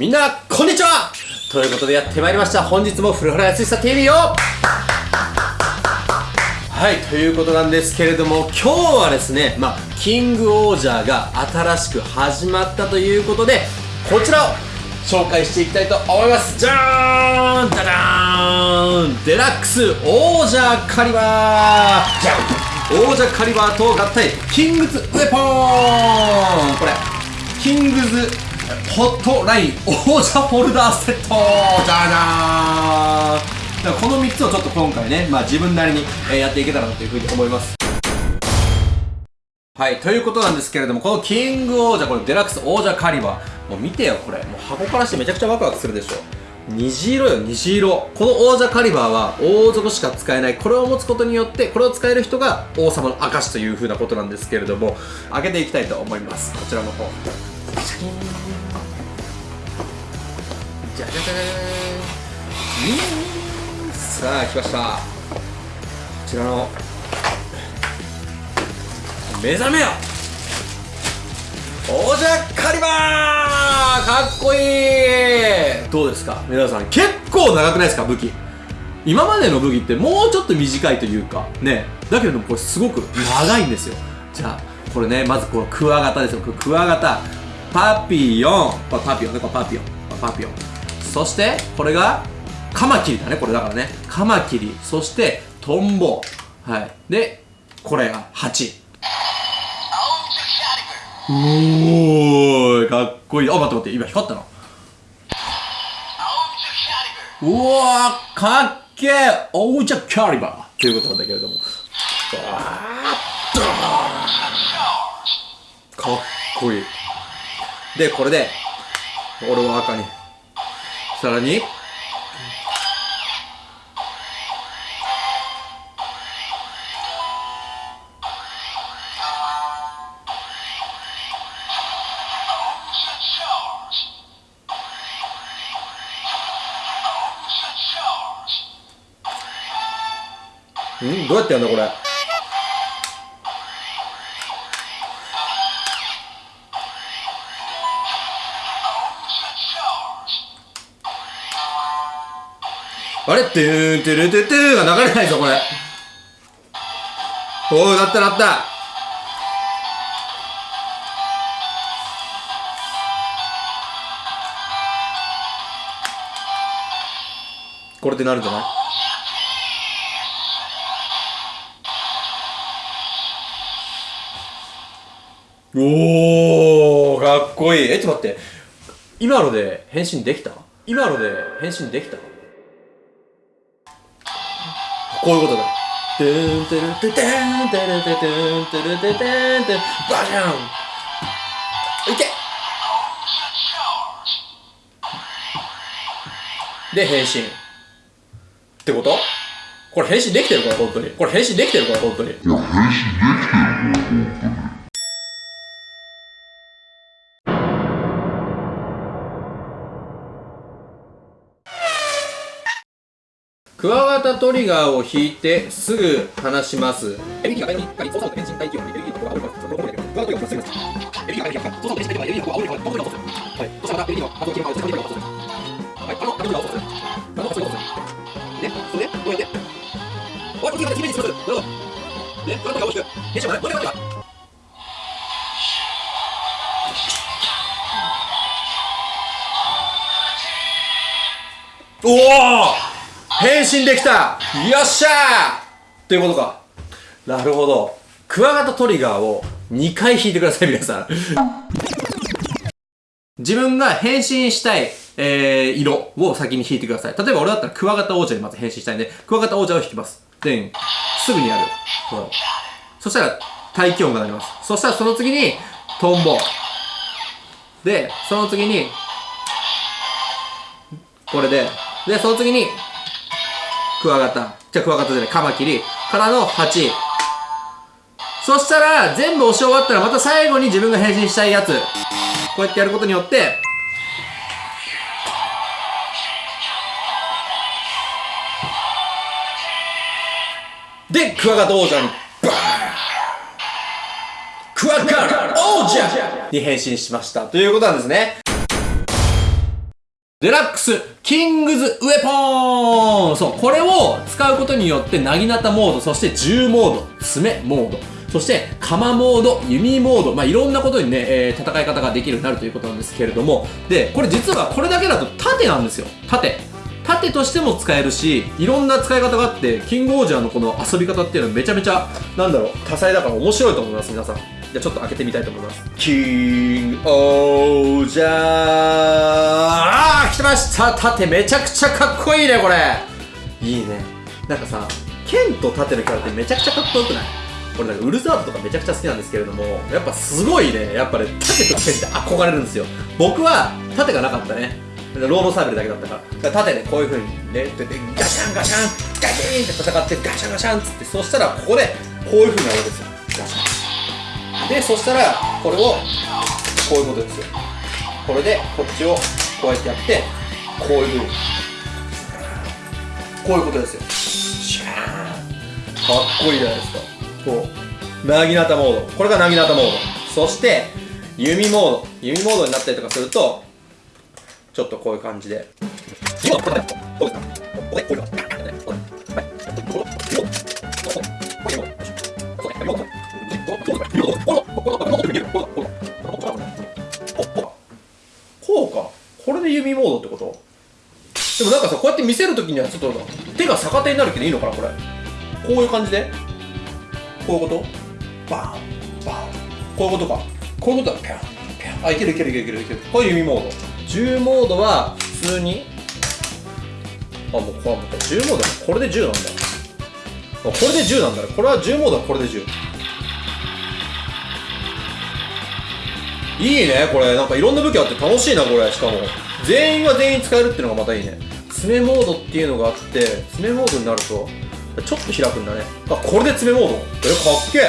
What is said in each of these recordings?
みんな、こんにちは。ということでやってまいりました。本日も古原康久 TV を。はい、ということなんですけれども、今日はですね、まあ、キングオージャーが新しく始まったということで、こちらを紹介していきたいと思います。じゃーんじゃじゃーん。デラックスオージャーカリバー。じゃん。オージャーカリバーと合体、キングズウェポーン。これ、キングズホットラインオージャーフォルダーセットじゃじゃーんこの3つをちょっと今回ね、まあ自分なりにえーやっていけたらなというふうに思います。はい、ということなんですけれども、このキングオージャー、これデラックスオージャーカリバー。もう見てよ、これ。もう箱からしてめちゃくちゃワクワクするでしょ。虹色よ、虹色。このオージャーカリバーは王族しか使えない。これを持つことによって、これを使える人が王様の証という風なことなんですけれども、開けていきたいと思います。こちらの方。じゃじゃじゃじゃ。さあ来ましたこちらの目覚めよオージャーカリバーかっこいいどうですか皆さん結構長くないですか武器今までの武器ってもうちょっと短いというかねだけれどもこれすごく長いんですよじゃあこれねまずこのクワガタですよクワガタパピヨン。パパピヨンねこれパピヨン。パピヨン。そしてこれがカマキリだねこれだからね。カマキリ。そしてトンボ。はい。でこれが8おーいかっこいい。あ待って待って今光ったなうわーかっけえオージャキャリバー。ということなんだけれども。わーかっこいい。でこれで俺は赤に。さらに。うんどうやってやるんだこれ？あれ？トゥーントゥルトゥトゥーが流れないぞこれ。おおなったなった。これでなるんじゃない？おーかっこいい。えちょっと待って。今ので変身できた？今ので変身できた？こういうことだ。トゥントゥルトゥトゥントゥルトゥトゥントゥルトゥトゥントゥバジャン。いけ。で変身。ってこと？これ変身できてるから本当に。これ変身できてるから本当に。いや。変身操作変身待機をエビクワガタトリガーをすぐエビキが変身操作変身待機をエビキの子が煽ります。はい。そしたらエビキの発動機能を通知をする。はい。あの、あの、操作する。あの、そういうことする。ね、それで、どうやっておい、こっちが決めにします。おお変身できたよっしゃーということか。なるほど。クワガタトリガーを2回引いてください、皆さん。自分が変身したい、えー、色を先に引いてください。例えば俺だったらクワガタ王者にまず変身したいんで、クワガタ王者を引きます。で、すぐにやる。そうそしたら、大気温がなります。そしたらその次に、トンボ。で、その次に、これで、で、その次に、クワガタ。じゃクワガタじゃない、カマキリ。からの8。そしたら、全部押し終わったら、また最後に自分が変身したいやつ。こうやってやることによって、で、クワガタ王者に、バーンクワガタ王者に変身しました。ということなんですね。デラックス、キングズウェポーンそう、これを使うことによって、なぎなたモード、そして銃モード、爪モード、そして、鎌モード、弓モード、まあ、いろんなことにね、えー、戦い方ができるようになるということなんですけれども、で、これ実はこれだけだと盾なんですよ。盾。盾としても使えるし、いろんな使い方があって、キングオージャーのこの遊び方っていうのはめちゃめちゃ、なんだろう、多彩だから面白いと思います、皆さん。じゃあちょっと開けてみたいと思います。キングオージャーあー来ました盾めちゃくちゃかっこいいね、これいいね。なんかさ、剣と盾のキャラってめちゃくちゃかっこよくない？これなんかウルザードとかめちゃくちゃ好きなんですけれども、やっぱすごいね、やっぱね、盾と剣って憧れるんですよ。僕は盾がなかったね。ロードサーベルだけだったから。盾でこういう風にね、っててガシャンガシャン、ガキーンって戦ってガシャンガシャンっつって、そしたらここでこういう風になるわけですよ。ガシャン。でそしたらこれをこういうことですよ。これでこっちをこうやってやってこういうふうに。こういうことですよ。シャーン。かっこいいじゃないですか。こうなぎなたモード。これがなぎなたモード。そして弓モード。弓モードになったりとかするとちょっとこういう感じで。こうかこれで弓モードってことでもなんかさこうやって見せるときにはちょっと手が逆手になるけどいいのかなこれこういう感じでこういうことバーンバーンこういうことかこういうことだピャンピャンあいけるいけるいけるいけるいけるこうい弓モード銃モードは普通にあもうこれもう銃モードこれで銃なんだこれで銃なんだこれは銃モードはこれで銃いいねこれ。なんかいろんな武器あって楽しいなこれ。しかも。全員が全員使えるっていうのがまたいいね。爪モードっていうのがあって爪モードになるとちょっと開くんだね。あこれで爪モード？えかっけえ。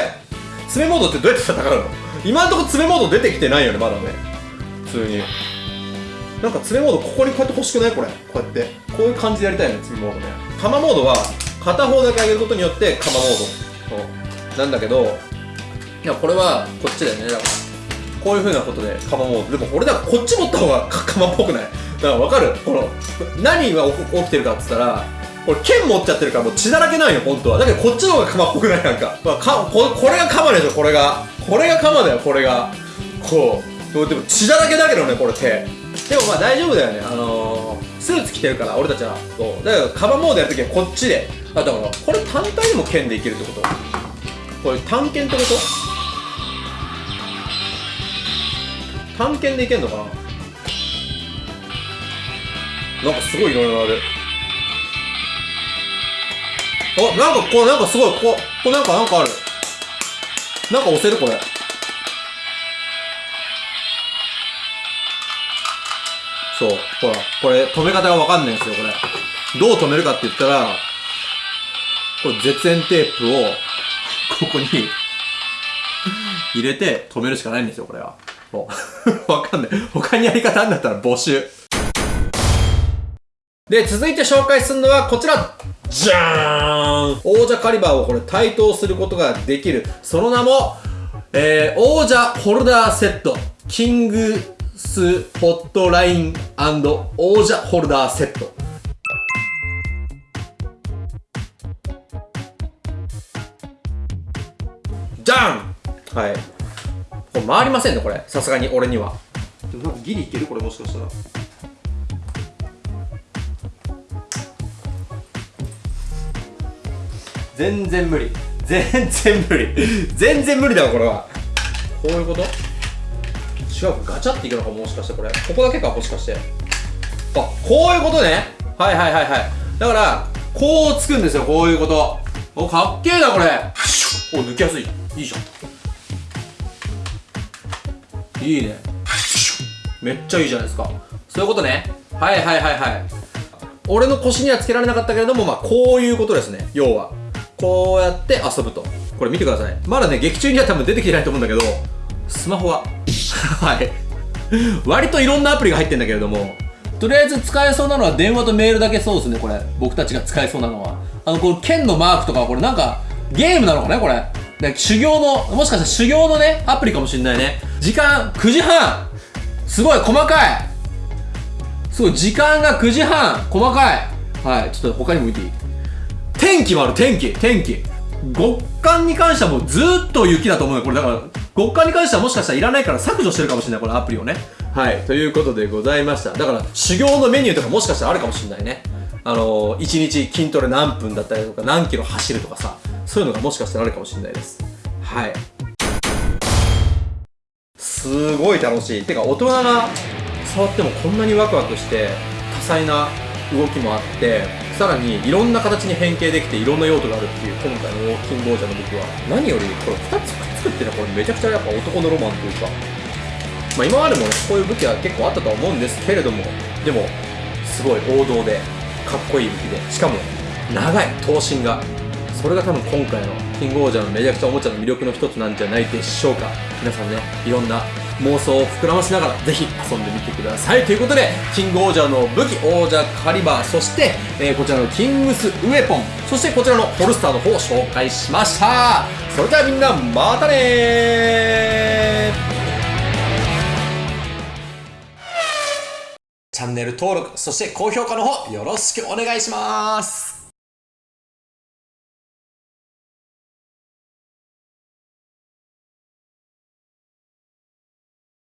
爪モードってどうやって戦うの？今んとこ爪モード出てきてないよねまだね。普通に。なんか爪モードここにこうやって欲しくない？これ。こうやって。こういう感じでやりたいよね爪モードね。鎌モードは片方だけ上げることによって鎌モード。なんだけどいやこれはこっちだよね。だからこういうふうなことで釜もでも俺だこっち持った方が釜っぽくない？だから分かる？この何が起きてるかっつったらこれ剣持っちゃってるからもう血だらけないよ本当は。だけどこっちの方が釜っぽくないなんか,、まあ、かここれが釜でしょこれが。これが釜だよこれが。こう。でも血だらけだけどねこれ手。でもまあ大丈夫だよね。あのー、スーツ着てるから俺たちは。そう。だからカバモードやるときはこっちで。あだからこれ単体でも剣でいけるってこと？これ単剣ってこと？探検でいけんのかな？なんかすごいいろいろある。あなんかこうなんかすごいこここなんかなんかある。なんか押せるこれ。そうほらこれ止め方がわかんないんですよこれ。どう止めるかって言ったらこれ絶縁テープをここに 入れて止めるしかないんですよこれは。もう わかんない。他にやり方あんだったら募集。で、続いて紹介するのはこちらじゃーん王者カリバーをこれ対等することができる。その名も、えー、王者ホルダーセット。キングスホットライン王者ホルダーセット。じゃんはい。これ回りませんねこれ。さすがに俺には。でもなんかギリいけるこれもしかしたら。全然無理。全然無理。全然無理だわこれは。こういうこと？違うガチャっていくのかもしかしてこれ。ここだけかもしかして。あこういうことね。はいはいはいはい。だからこうつくんですよこういうこと。おかっけえなこれ。お抜きやすい。いいじゃんいいね。めっちゃいいじゃないですか。そういうことね。はいはいはいはい。俺の腰にはつけられなかったけれどもまあこういうことですね。要は。こうやって遊ぶと。これ見てください。まだね劇中には多分出てきてないと思うんだけどスマホは。はい。割といろんなアプリが入ってんだけれどもとりあえず使えそうなのは電話とメールだけそうですねこれ。僕たちが使えそうなのは。あのこの剣のマークとかこれなんかゲームなのかねこれ。修行のもしかしたら修行のねアプリかもしんないね。時間9時半。すごい細かい。すごい時間が9時半。細かい。はいちょっと他にも見ていい？天気もある天気。天気。極寒に関してはもうずっと雪だと思うよ。これだから極寒に関してはもしかしたらいらないから削除してるかもしれないこのアプリをね。はいということでございました。だから修行のメニューとかもしかしたらあるかもしれないね。あのー、1日筋トレ何分だったりとか何キロ走るとかさ。そういうのがもしかしたらあるかもしれないです。はい。すごい楽しい。てか大人が触ってもこんなにワクワクして多彩な動きもあってさらにいろんな形に変形できていろんな用途があるっていう今回のウォーキングオージャーの僕は。何よりこれ2つくっつくっていうのはこれめちゃくちゃやっぱ男のロマンというか。まあ今までもねこういう武器は結構あったとは思うんですけれども。でもすごい王道でかっこいい武器で。しかも長い頭身がそれが多分今回のキングオージャーのめちゃくちゃおもちゃの魅力の一つなんじゃないでしょうか。皆さんねいろんな妄想を膨らましながらぜひ遊んでみてください。ということでキングオージャーの武器王者カリバーそして、えー、こちらのキングスウェポンそしてこちらのホルスターの方を紹介しました。それではみんなまたねチャンネル登録そして高評価の方よろしくお願いします。